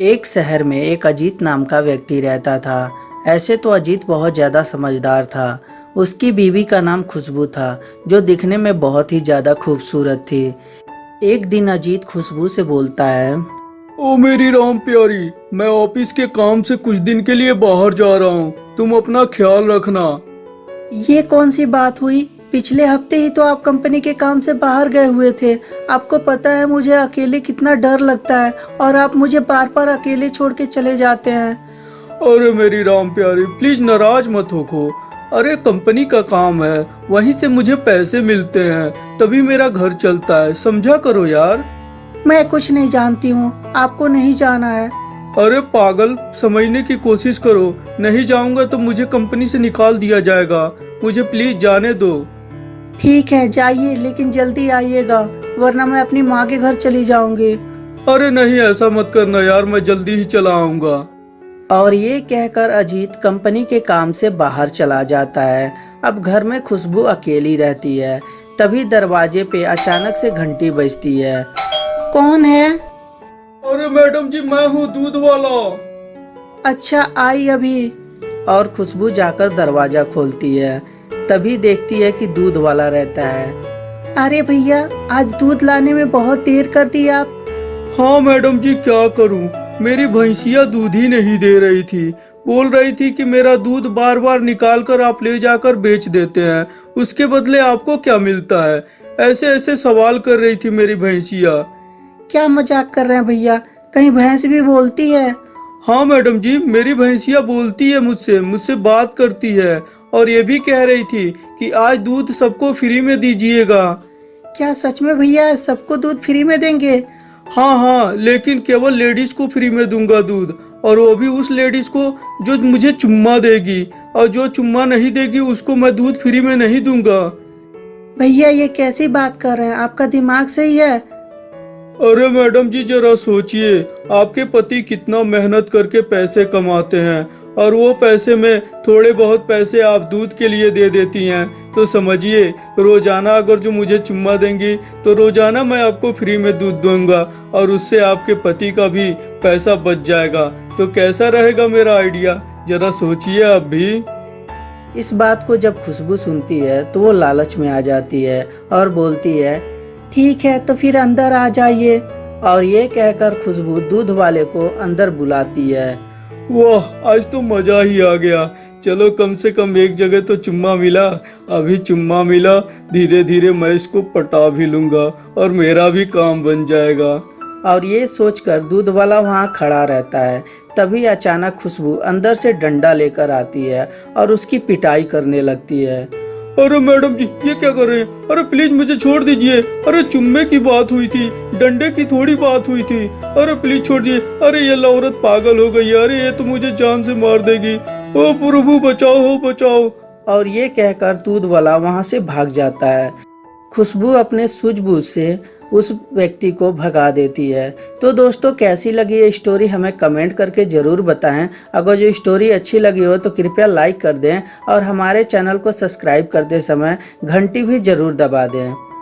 एक शहर में एक अजीत नाम का व्यक्ति रहता था। ऐसे तो अजीत बहुत ज़्यादा समझदार था। उसकी बीवी का नाम खुशबू था जो दिखने में बहुत ही ज़्यादा खूबसूरत थी। एक दिन अजीत खुशबू से बोलता है ओ मेरी राम प्यारी मैं ऑफ़िस के काम से कुछ दिन के लिए बाहर जा रहा हूँ। तुम अपना ख्याल रखना। ये कौन सी बात हुई? पिछले हफ़्ते ही तो आप कंपनी के काम से बाहर गए हुए थे। आपको पता है मुझे अकेले कितना डर लगता है और आप मुझे बार बार अकेले छोड़ के चले जाते हैं। अरे मेरी राम प्यारी प्लीज़ नाराज़ मत होखो अरे कंपनी का काम है वहीं से मुझे पैसे मिलते हैं तभी मेरा घर चलता है समझा करो यार। मैं कुछ नहीं जानती हूँ आपको नहीं जाना है। अरे पागल समझने की कोशिश करो नहीं जाऊँगा तो मुझे कंपनी से निकाल दिया जाएगा। मुझे प्लीज़ जाने दो। ठीक है जाइए लेकिन जल्दी आइएगा वरना मैं अपनी माँ के घर चली जाऊँगी। अरे नहीं ऐसा मत करना यार मैं जल्दी ही चला आऊँगा। और ये कहकर अजीत कंपनी के काम से बाहर चला जाता है। अब घर में खुशबू अकेली रहती है तभी दरवाजे पे अचानक से घंटी बजती है। कौन है? अरे मैडम जी मैं हूँ दूध वाला। अच्छा आई अभी। और खुशबू जाकर दरवाज़ा खोलती है। तभी देखती है कि दूध वाला रहता है। अरे भैया आज दूध लाने में बहुत देर कर दी आप। हाँ मैडम जी क्या करूँ? मेरी भैंसिया दूध ही नहीं दे रही थी। बोल रही थी कि मेरा दूध बार बार निकाल कर आप ले जाकर बेच देते हैं। उसके बदले आपको क्या मिलता है? ऐसे ऐसे सवाल कर रही थी मेरी भैंसिया। क्या मज़ाक कर रहे हैं भैया? कहीं भैंस भी बोलती है। हाँ मैडम जी मेरी भैंसिया बोलती है मुझसे मुझसे बात करती है और ये भी कह रही थी कि आज दूध सबको फ्री में दीजिएगा। क्या सच में भैया सबको दूध फ्री में देंगे? हाँ हाँ लेकिन केवल लेडीज़ को फ्री में दूँगा दूध और वो भी उस लेडीज़ को जो मुझे चुम्मा देगी और जो चुम्मा नहीं देगी उसको मैं दूध फ्री में नहीं दूँगा। भैया ये कैसी बात कर रहे हैं? आपका दिमाग सही है? अरे मैडम जी, जरा सोचिए, आपके पति कितना मेहनत करके पैसे कमाते हैं, और वो पैसे में थोड़े बहुत पैसे आप दूध के लिए दे देती हैं। तो समझिए, रोज़ाना अगर जो मुझे चुम्मा देंगी तो रोज़ाना मैं आपको फ्री में दूध दूँगा, और उससे आपके पति का भी पैसा बच जाएगा। तो कैसा रहेगा मेरा आइडिया? ज़रा सोचिए आप भी। इस बात को जब खुशबू सुनती है तो वो लालच में आ जाती है और बोलती है ठीक है तो फिर अंदर आ जाइए। और ये कहकर खुशबू दूध वाले को अंदर बुलाती है। वाह आज तो मज़ा ही आ गया। चलो कम से कम एक जगह तो चुम्मा मिला। अभी चुम्मा मिला धीरे धीरे मैं इसको पटा भी लूँगा और मेरा भी काम बन जाएगा। और ये सोचकर दूध वाला वहाँ खड़ा रहता है। तभी अचानक खुशबू अंदर से डंडा लेकर आती है और उसकी पिटाई करने लगती है। अरे मैडम जी, ये क्या कर रहे हैं? अरे प्लीज़ मुझे छोड़ दीजिए। अरे चुम्बे की बात हुई थी, डंडे की थोड़ी बात हुई थी। अरे प्लीज़ छोड़ दिए। अरे ये लौरत पागल हो गई। अरे ये तो मुझे जान से मार देगी। ओ प्रभु, बचाओ, हो बचाओ। और ये कहकर दूध वाला वहाँ से भाग जाता है। खुशबू अपने सूझबूझ से उस व्यक्ति को भगा देती है। तो दोस्तों, कैसी लगी ये स्टोरी हमें कमेंट करके ज़रूर बताएँ। अगर जो स्टोरी अच्छी लगी हो तो कृपया लाइक कर दें और हमारे चैनल को सब्सक्राइब करते समय घंटी भी ज़रूर दबा दें।